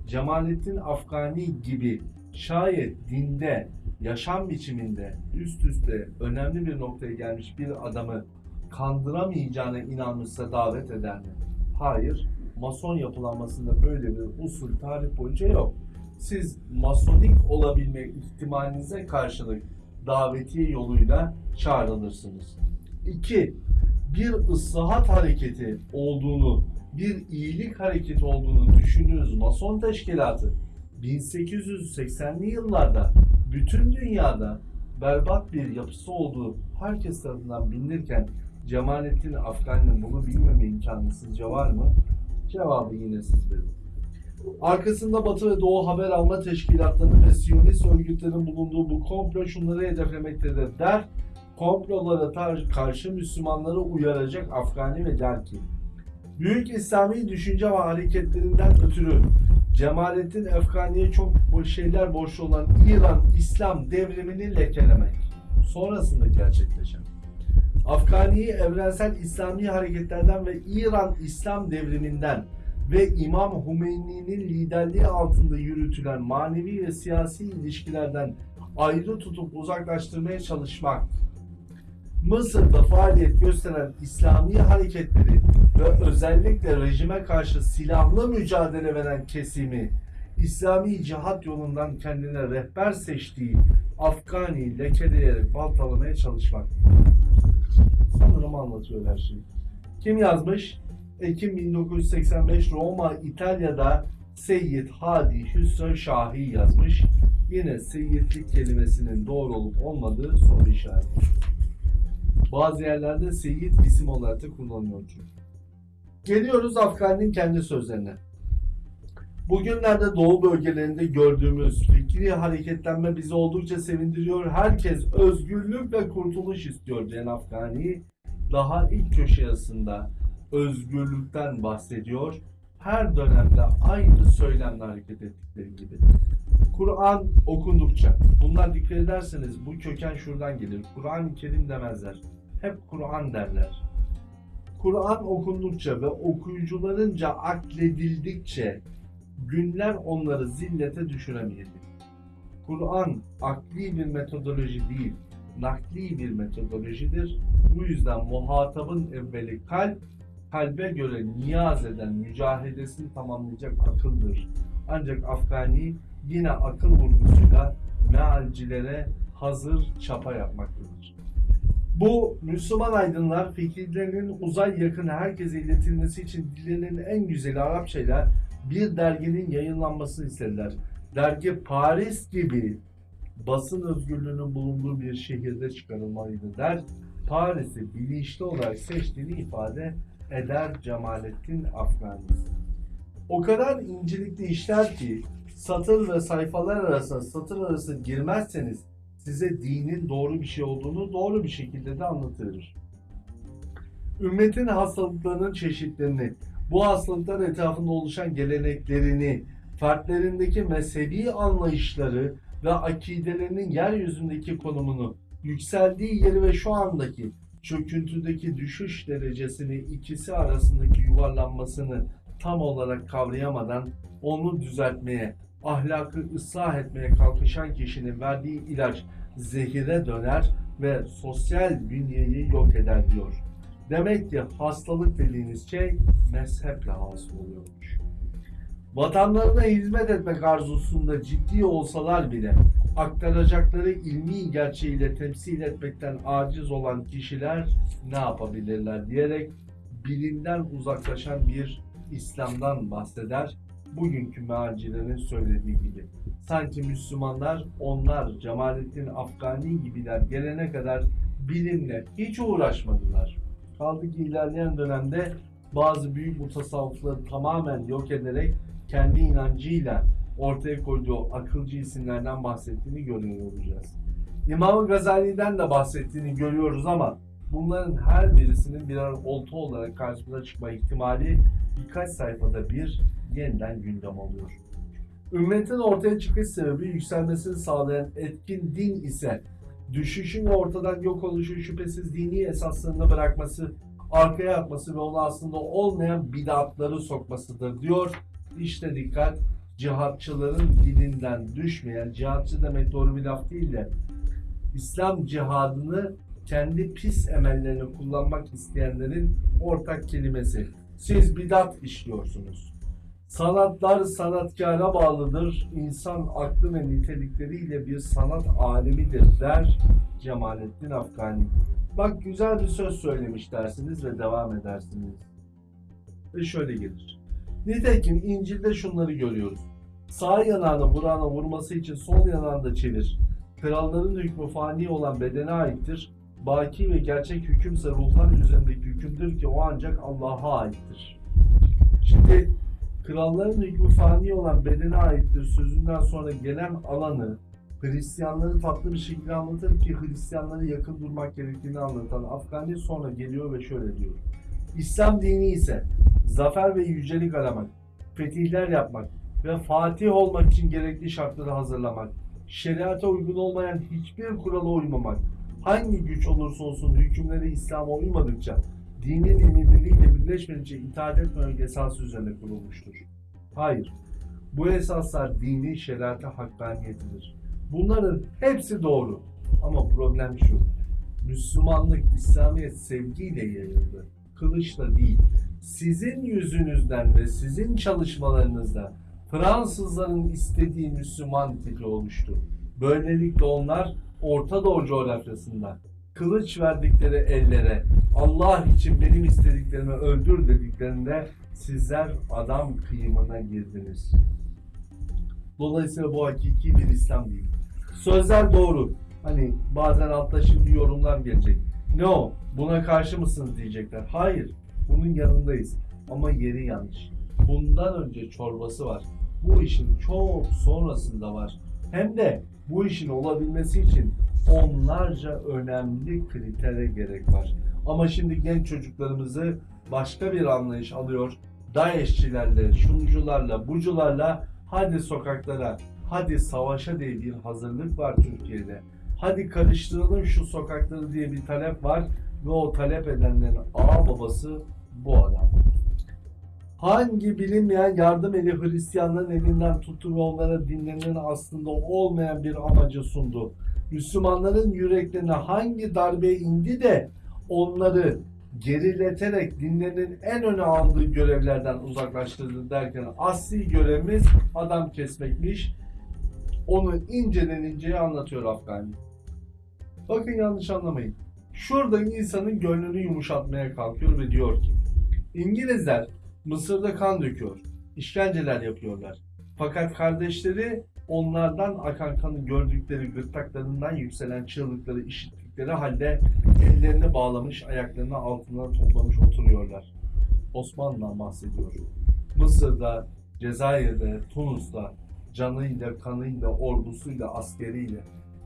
[SPEAKER 1] Cemalettin Afgani gibi şayet dinde, yaşam biçiminde üst üste önemli bir noktaya gelmiş bir adamı kandıramayacağına inanmışsa davet eder mi? Hayır. Mason yapılanmasında böyle bir usul tarih boyunca yok. Siz masonik olabilme ihtimalinize karşılık davetiye yoluyla çağrılırsınız. 2. Bir ıslahat hareketi olduğunu, bir iyilik hareketi olduğunu düşündüğünüz mason teşkilatı 1880'li yıllarda bütün dünyada berbat bir yapısı olduğu herkes tarafından bilinirken Cemalettin Afgani'nin bunu bilmeme imkanı sizce var mı? Cevabı yine siz verin. Arkasında Batı ve Doğu haber alma teşkilatlarının ve Siyonist örgütlerin bulunduğu bu komplo şunları hedeflemektedir der. Komplolara karşı Müslümanları uyaracak Afgani ve der ki Büyük İslami düşünce ve hareketlerinden ötürü Cemalettin Efgani'ye çok şeyler borçlu olan İran İslam devrimini lekelemek. Sonrasında gerçekleşen. Afgani'yi evrensel İslami hareketlerden ve İran İslam devriminden ve İmam Hümeyni'nin liderliği altında yürütülen manevi ve siyasi ilişkilerden ayrı tutup uzaklaştırmaya çalışmak. Mısır'da faaliyet gösteren İslami hareketleri ve özellikle rejime karşı silahlı mücadele veren kesimi İslami cihat yolundan kendine rehber seçtiği Afgani lekeleyerek baltalamaya çalışmak. Sanırım anlatıyor her şeyi. Kim yazmış? Ekim 1985 Roma, İtalya'da Seyyid Hadi Hüsrev Şahi yazmış. Yine seyyidlik kelimesinin doğru olup olmadığı soru işareti. Bazı yerlerde seyyid isim olarak da kullanılıyor çünkü. Geliyoruz Afgani'nin kendi sözlerine. Bugünlerde Doğu bölgelerinde gördüğümüz fikri hareketlenme bizi oldukça sevindiriyor. Herkes özgürlük ve kurtuluş istiyor diyen Afgani daha ilk köşe yazısında özgürlükten bahsediyor. Her dönemde aynı söylemle hareket ettikleri gibi. Kur'an okundukça, bunlar dikkat ederseniz bu köken şuradan gelir. Kur'an-ı Kerim demezler. Hep Kur'an derler. Kur'an okundukça ve okuyucularınca akledildikçe günler onları zillete düşüremeyecek. Kur'an akli bir metodoloji değil, nakli bir metodolojidir. Bu yüzden muhatabın evveli kalp, kalbe göre niyaz eden mücahedesini tamamlayacak akıldır. Ancak Afgani yine akıl vurgusuyla mealcilere hazır çapa yapmaktadır. Bu Müslüman aydınlar fikirlerinin uzay yakın herkese iletilmesi için dilinin en güzeli Arapçayla bir derginin yayınlanmasını istediler. Dergi Paris gibi basın özgürlüğünün bulunduğu bir şehirde çıkarılmalıydı der. Paris'i bilinçli olarak seçtiğini ifade eder Cemalettin Afgani. O kadar incelikli işler ki satır ve sayfalar arasında satır arası girmezseniz size dinin doğru bir şey olduğunu doğru bir şekilde de anlatır. Ümmetin hastalıklarının çeşitlerini, bu hastalıklar etrafında oluşan geleneklerini, fertlerindeki mezhebi anlayışları ve akidelerinin yeryüzündeki konumunu, yükseldiği yeri ve şu andaki çöküntüdeki düşüş derecesini ikisi arasındaki yuvarlanmasını tam olarak kavrayamadan onu düzeltmeye, ahlakı ıslah etmeye kalkışan kişinin verdiği ilaç zehire döner ve sosyal bünyeyi yok eder diyor. Demek ki hastalık dediğiniz şey mezheple hasıl oluyormuş. Vatanlarına hizmet etmek arzusunda ciddi olsalar bile aktaracakları ilmi gerçeğiyle temsil etmekten aciz olan kişiler ne yapabilirler diyerek bilimden uzaklaşan bir İslam'dan bahseder. Bugünkü mealcilerin söylediği gibi. Sanki Müslümanlar onlar Cemalettin Afgani gibiler gelene kadar bilimle hiç uğraşmadılar. Kaldı ki ilerleyen dönemde bazı büyük mutasavvıfları tamamen yok ederek kendi inancıyla ortaya koyduğu akılcı isimlerden bahsettiğini görüyor olacağız. İmam Gazali'den de bahsettiğini görüyoruz ama bunların her birisinin birer olta olarak karşımıza çıkma ihtimali birkaç sayfada bir yeniden gündem oluyor. Ümmetin ortaya çıkış sebebi yükselmesini sağlayan etkin din ise düşüşün ve ortadan yok oluşu şüphesiz dini esaslarını bırakması, arkaya atması ve onu aslında olmayan bidatları sokmasıdır diyor. İşte dikkat cihatçıların dilinden düşmeyen, cihatçı demek doğru bir laf değil de İslam cihadını kendi pis emellerini kullanmak isteyenlerin ortak kelimesi. Siz bidat işliyorsunuz. Sanatlar sanatkara bağlıdır. İnsan aklı ve nitelikleriyle bir sanat alemidir der Cemalettin Afgani. Bak güzel bir söz söylemiş dersiniz ve devam edersiniz. Ve şöyle gelir. Nitekim İncil'de şunları görüyoruz. Sağ yanağını Buran'a vurması için sol yanağını da çevir. Kralların hükmü fani olan bedene aittir. Baki ve gerçek hükümse ruhlar üzerindeki hükümdür ki o ancak Allah'a aittir. Şimdi kralların hükmü fani olan bedene aittir sözünden sonra gelen alanı Hristiyanları tatlı bir şekilde anlatır ki Hristiyanları yakın durmak gerektiğini anlatan Afgani sonra geliyor ve şöyle diyor. İslam dini ise zafer ve yücelik aramak, fetihler yapmak ve fatih olmak için gerekli şartları hazırlamak, şeriata uygun olmayan hiçbir kurala uymamak, hangi güç olursa olsun hükümleri İslam'a uymadıkça, dinin emirleriyle birleşmedikçe itaat etmemek esası üzerine kurulmuştur. Hayır, bu esaslar dini şeriata hakkaniyetidir. Bunların hepsi doğru. Ama problem şu, Müslümanlık, İslamiyet sevgiyle yayıldı. Kılıçla değil. Sizin yüzünüzden ve sizin çalışmalarınızda Fransızların istediği Müslüman tipi oluştu. Böylelikle onlar Orta Doğu coğrafyasında kılıç verdikleri ellere Allah için benim istediklerimi öldür dediklerinde sizler adam kıyımına girdiniz. Dolayısıyla bu hakiki bir İslam değil. Sözler doğru. Hani bazen altta şimdi yorumlar gelecek. Ne o? Buna karşı mısınız diyecekler. Hayır. Bunun yanındayız. Ama yeri yanlış. Bundan önce çorbası var. Bu işin çok sonrasında var. Hem de bu işin olabilmesi için onlarca önemli kritere gerek var. Ama şimdi genç çocuklarımızı başka bir anlayış alıyor. DAEŞ'çilerle, şuncularla, bucularla hadi sokaklara, hadi savaşa diye bir hazırlık var Türkiye'de. Hadi karıştıralım şu sokakları diye bir talep var ve o talep edenlerin ağ babası bu adam. Hangi bilinmeyen yardım eli Hristiyanların elinden tuttu onlara dinlerinin aslında olmayan bir amacı sundu. Müslümanların yüreklerine hangi darbe indi de onları gerileterek dinlerinin en öne aldığı görevlerden uzaklaştırdı derken asli görevimiz adam kesmekmiş. Onu inceden inceye anlatıyor Afgani. Bakın yanlış anlamayın. Şurada insanın gönlünü yumuşatmaya kalkıyor ve diyor ki İngilizler Mısır'da kan döküyor, işkenceler yapıyorlar. Fakat kardeşleri onlardan akan kanı gördükleri gırtlaklarından yükselen çığlıkları işittikleri halde ellerini bağlamış, ayaklarını altına toplamış oturuyorlar. Osmanlı'dan bahsediyor. Mısır'da, Cezayir'de, Tunus'ta canıyla, kanıyla, ordusuyla, askeriyle,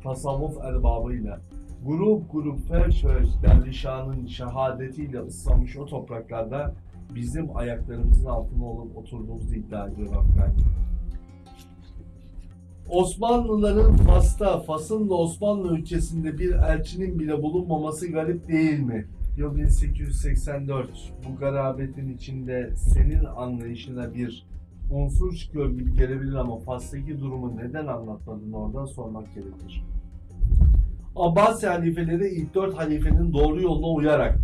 [SPEAKER 1] tasavvuf erbabıyla, grup grup ferç ferç dervişanın şehadetiyle ıslanmış o topraklarda bizim ayaklarımızın altında olup oturduğumuzu iddia ediyor Afgan. Osmanlıların Fas'ta, Fas'ın da Osmanlı ülkesinde bir elçinin bile bulunmaması garip değil mi? Yıl 1884. Bu garabetin içinde senin anlayışına bir unsur çıkıyor gibi gelebilir ama Fas'taki durumu neden anlatmadın oradan sormak gerekir. Abbasi halifeleri ilk dört halifenin doğru yoluna uyarak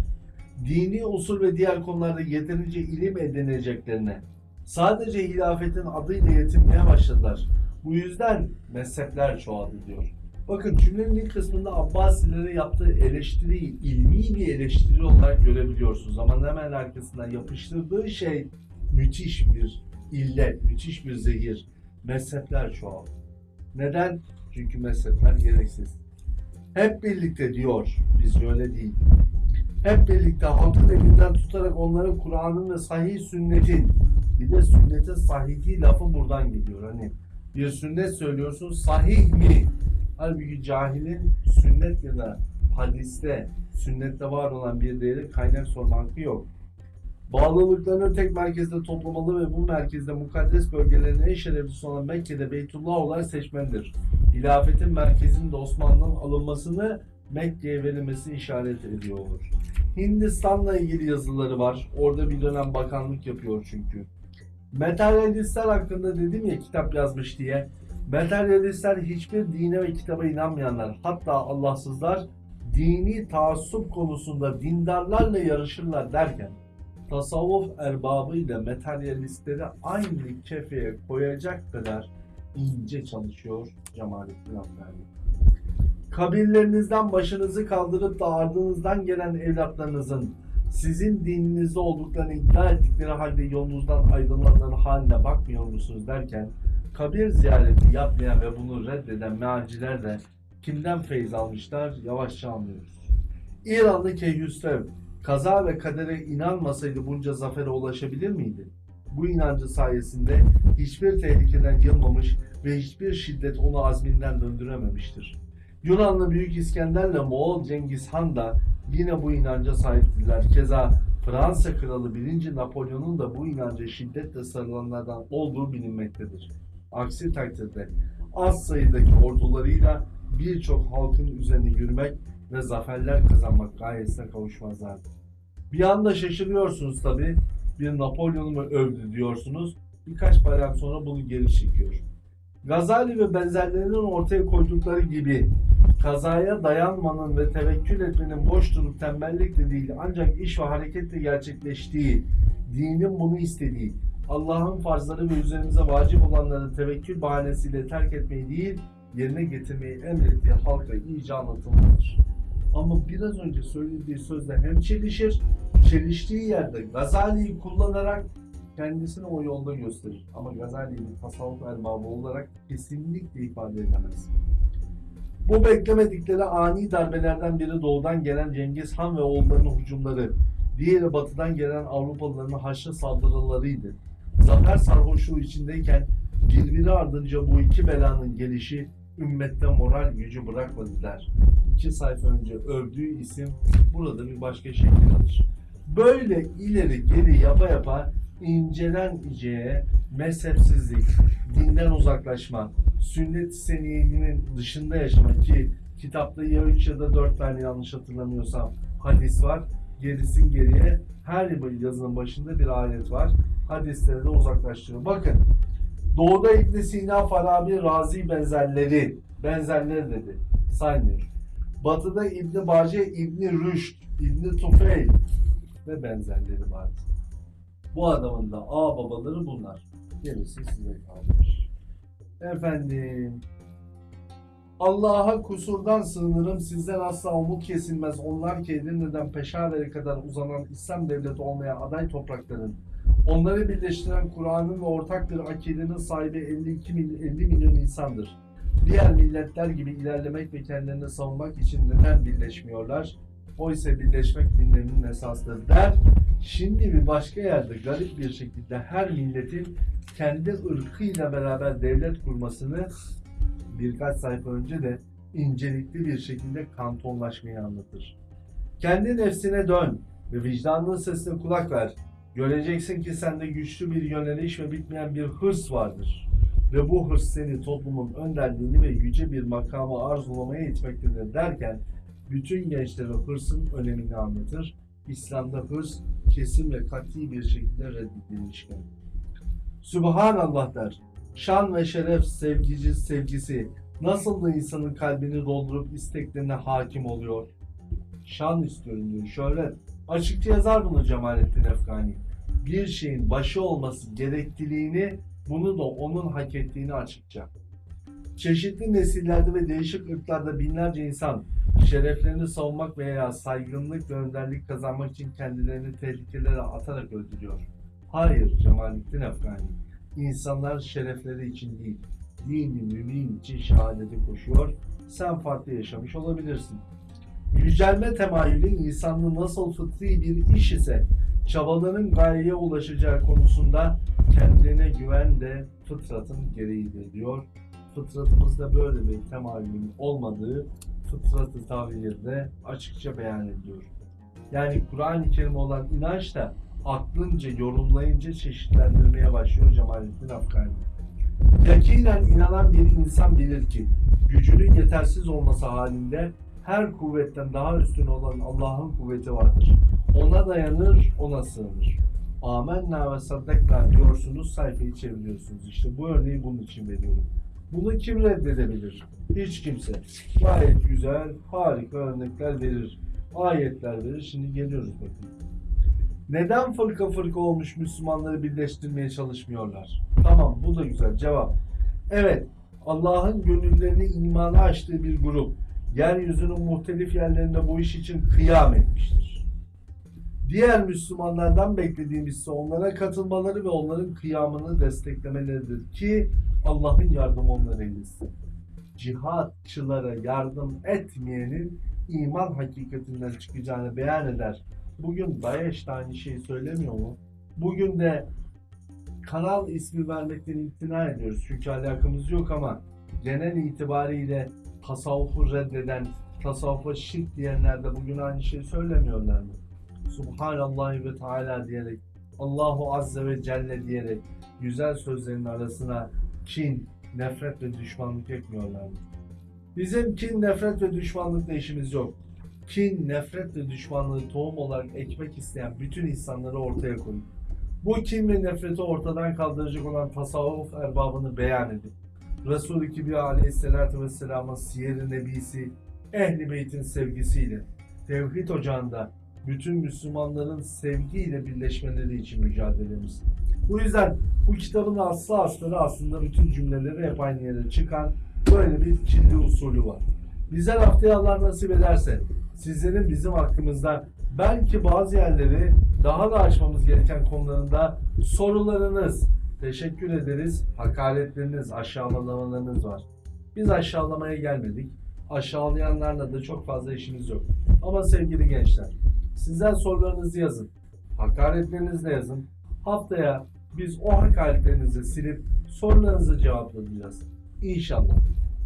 [SPEAKER 1] dini usul ve diğer konularda yeterince ilim edineceklerine sadece hilafetin adıyla yetinmeye başladılar. Bu yüzden mezhepler çoğaldı diyor. Bakın cümlenin ilk kısmında Abbasilere yaptığı eleştiriyi ilmi bir eleştiri olarak görebiliyorsunuz. Ama hemen arkasından yapıştırdığı şey müthiş bir illet, müthiş bir zehir. Mezhepler çoğaldı. Neden? Çünkü mezhepler gereksiz. Hep birlikte diyor, biz öyle değil. Hep birlikte halkın elinden tutarak onların Kur'an'ın ve sahih sünnetin, bir de sünnetin sahihi lafı buradan geliyor. Hani bir sünnet söylüyorsun, sahih mi? Halbuki cahilin sünnet ya da hadiste, sünnette var olan bir değeri kaynak sorma yok. Bağlılıklarını tek merkezde toplamalı ve bu merkezde mukaddes bölgelerin en şereflisi olan Mekke'de Beytullah olarak seçmelidir. Hilafetin merkezinde Osmanlı'nın alınmasını Mekke'ye verilmesi işaret ediyor. Hindistan'la ilgili yazıları var. Orada bir dönem bakanlık yapıyor çünkü. Materyalistler hakkında dedim ya kitap yazmış diye. Materyalistler hiçbir dine ve kitaba inanmayanlar, hatta Allahsızlar dini taassup konusunda dindarlarla yarışırlar derken tasavvuf erbabıyla materyalistleri aynı kefeye koyacak kadar ince çalışıyor Cemalettin Afgani. Kabirlerinizden başınızı kaldırıp da ardınızdan gelen evlatlarınızın sizin dininizde olduklarını iddia ettikleri halde yolunuzdan ayrılanların haline bakmıyor musunuz derken kabir ziyareti yapmayan ve bunu reddeden mealciler de kimden feyz almışlar yavaşça anlıyoruz. İranlı Keyhüsrev kaza ve kadere inanmasaydı bunca zafere ulaşabilir miydi? Bu inancı sayesinde hiçbir tehlikeden yılmamış ve hiçbir şiddet onu azminden döndürememiştir. Yunanlı Büyük İskender'le Moğol Cengiz Han da yine bu inanca sahiptiler. Keza Fransa Kralı 1. Napolyon'un da bu inanca şiddetle sarılanlardan olduğu bilinmektedir. Aksi takdirde az sayıdaki ordularıyla birçok halkın üzerine yürümek ve zaferler kazanmak gayesine kavuşmazlardı. Bir anda şaşırıyorsunuz tabi. Bir Napolyon'u mu övdü diyorsunuz. Birkaç bayram sonra bunu geri çekiyor. Gazali ve benzerlerinin ortaya koydukları gibi kazaya dayanmanın ve tevekkül etmenin boş durup tembellikle değil ancak iş ve hareketle gerçekleştiği, dinin bunu istediği, Allah'ın farzları ve üzerimize vacip olanları tevekkül bahanesiyle terk etmeyi değil, yerine getirmeyi emrettiği halka iyice anlatılmalıdır. Ama biraz önce söylediği sözle hem çelişir, çeliştiği yerde Gazali'yi kullanarak kendisini o yolda gösterir. Ama Gazali'yi bir tasavvuf erbabı olarak kesinlikle ifade edemez. Bu beklemedikleri ani darbelerden biri doğudan gelen Cengiz Han ve oğullarının hücumları, diğeri batıdan gelen Avrupalıların haçlı saldırılarıydı. Zafer sarhoşluğu içindeyken birbiri ardınca bu iki belanın gelişi ümmette moral gücü bırakmadılar. İki sayfa önce övdüğü isim burada bir başka şekil alır. Böyle ileri geri yapa yapa incelen iceye mezhepsizlik, dinden uzaklaşma, sünnet-i seniyyenin dışında yaşama ki kitapta ya 3 ya da 4 tane yanlış hatırlamıyorsam hadis var. Gerisin geriye her yazının başında bir ayet var. Hadisleri de uzaklaştırıyor. Bakın Doğuda İbn Sina, Farabi, Razi benzerleri, benzerleri dedi. Saymıyor. Batıda İbn Bace, İbn Rüşd, İbn Tufeyl ve benzerleri vardı. Bu adamın da ağ babaları bunlar. Gerisi size kalmış. Efendim, Allah'a kusurdan sığınırım, sizden asla umut kesilmez. Onlar ki Edirne'den Peşaver'e kadar uzanan İslam devleti olmaya aday toprakların, onları birleştiren Kur'an'ın ve ortak bir akidenin sahibi 52 mil, 50 milyon insandır. Diğer milletler gibi ilerlemek ve kendilerini savunmak için neden birleşmiyorlar? Oysa birleşmek dinlerinin esasıdır der. Şimdi bir başka yerde garip bir şekilde her milletin kendi ırkıyla beraber devlet kurmasını birkaç sayfa önce de incelikli bir şekilde kantonlaşmayı anlatır. Kendi nefsine dön ve vicdanının sesine kulak ver. Göreceksin ki sende güçlü bir yöneliş ve bitmeyen bir hırs vardır. Ve bu hırs seni toplumun önderliğini ve yüce bir makamı arzulamaya itmektedir derken bütün gençlere hırsın önemini anlatır. İslam'da hırs kesin ve kat'i bir şekilde reddedilmiştir. Sübhanallah der. Şan ve şeref sevgici sevgisi nasıl da insanın kalbini doldurup isteklerine hakim oluyor. Şan istiyorum diyor. Şöhret. Açıkça yazar bunu Cemalettin Efgani. Bir şeyin başı olması gerekliliğini, bunu da onun hak ettiğini açıkça. Çeşitli nesillerde ve değişik ırklarda binlerce insan şereflerini savunmak veya saygınlık ve önderlik kazanmak için kendilerini tehlikelere atarak öldürüyor. Hayır Cemalettin Efgani. İnsanlar şerefleri için değil, dini mümin için şehadeti koşuyor. Sen farklı yaşamış olabilirsin. Yücelme temayülü insanlığın nasıl fıtri bir iş ise çabaların gayeye ulaşacağı konusunda kendine güven de fıtratın gereğidir diyor. Fıtratımızda böyle bir temayülün olmadığı fıtratı tahrirde açıkça beyan ediyor. Yani Kur'an-ı Kerim olan inanç da aklınca, yorumlayınca çeşitlendirmeye başlıyor Cemalettin Afgani. Yakinen inanan bir insan bilir ki gücünün yetersiz olması halinde her kuvvetten daha üstün olan Allah'ın kuvveti vardır. Ona dayanır, ona sığınır. Amenna ve saddakna diyorsunuz, sayfayı çeviriyorsunuz. İşte bu örneği bunun için veriyorum. Bunu kim reddedebilir? Hiç kimse. Gayet güzel, harika örnekler verir. Ayetler verir. Şimdi geliyoruz bakın. Neden fırka fırka olmuş Müslümanları birleştirmeye çalışmıyorlar? Tamam bu da güzel cevap. Evet Allah'ın gönüllerini imana açtığı bir grup yeryüzünün muhtelif yerlerinde bu iş için kıyam etmiştir. Diğer Müslümanlardan beklediğimiz ise onlara katılmaları ve onların kıyamını desteklemeleridir ki Allah'ın yardımı onlara eylesin. Cihatçılara yardım etmeyenin iman hakikatinden çıkacağını beyan eder. Bugün Daesh de aynı şeyi söylemiyor mu? Bugün de kanal ismi vermekten imtina ediyoruz. Çünkü alakamız yok ama genel itibariyle tasavvufu reddeden, tasavvufa şirk diyenler de bugün aynı şeyi söylemiyorlar mı? Subhanallah ve Teala diyerek, Allahu Azze ve Celle diyerek güzel sözlerin arasına kin, nefret ve düşmanlık ekmiyorlar mı? Bizim kin, nefret ve düşmanlıkla işimiz yok. Kin, nefret ve düşmanlığı tohum olarak ekmek isteyen bütün insanları ortaya koyun. Bu kin ve nefreti ortadan kaldıracak olan tasavvuf erbabını beyan edin. Resul-i Kibriya aleyhissalatü vesselamın siyer-i nebisi, ehli beytin sevgisiyle, tevhid ocağında bütün Müslümanların sevgiyle birleşmeleri için mücadelemiz. Bu yüzden bu kitabın aslı asları aslında bütün cümleleri hep aynı yere çıkan böyle bir kirli usulü var. Bizler haftaya Allah nasip ederse sizlerin bizim hakkımızda belki bazı yerleri daha da açmamız gereken konularında sorularınız, teşekkür ederiz, hakaretleriniz, aşağılamalarınız var. Biz aşağılamaya gelmedik. Aşağılayanlarla da çok fazla işimiz yok. Ama sevgili gençler, sizler sorularınızı yazın. Hakaretlerinizi de yazın. Haftaya biz o hakaretlerinizi silip sorularınızı cevaplayacağız. İnşallah.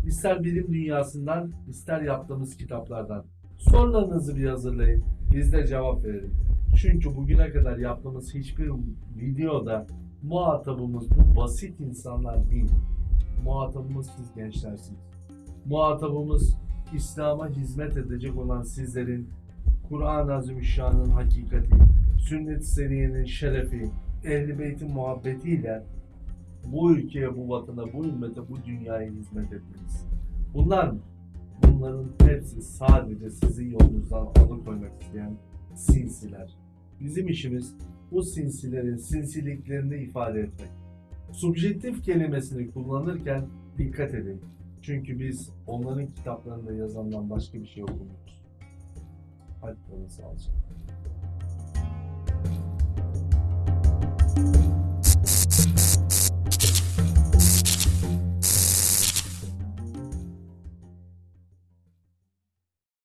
[SPEAKER 1] İster bilim dünyasından, ister yaptığımız kitaplardan. Sorularınızı bir hazırlayın. Biz de cevap verelim. Çünkü bugüne kadar yaptığımız hiçbir videoda muhatabımız bu basit insanlar değil. Muhatabımız siz gençlersiniz. Muhatabımız İslam'a hizmet edecek olan sizlerin Kur'an-ı Azimüşşan'ın hakikati, sünnet-i seniyenin şerefi, ehl-i beytin muhabbetiyle bu ülkeye, bu vatana, bu ümmete, bu dünyaya hizmet ettiniz. Bunlar mı? Bunların hepsi sadece sizin yolunuzdan alıkoymak isteyen sinsiler. Bizim işimiz bu sinsilerin sinsiliklerini ifade etmek. Subjektif kelimesini kullanırken dikkat edin. Çünkü biz onların kitaplarında yazandan başka bir şey okumuyoruz. 还不는써 왔.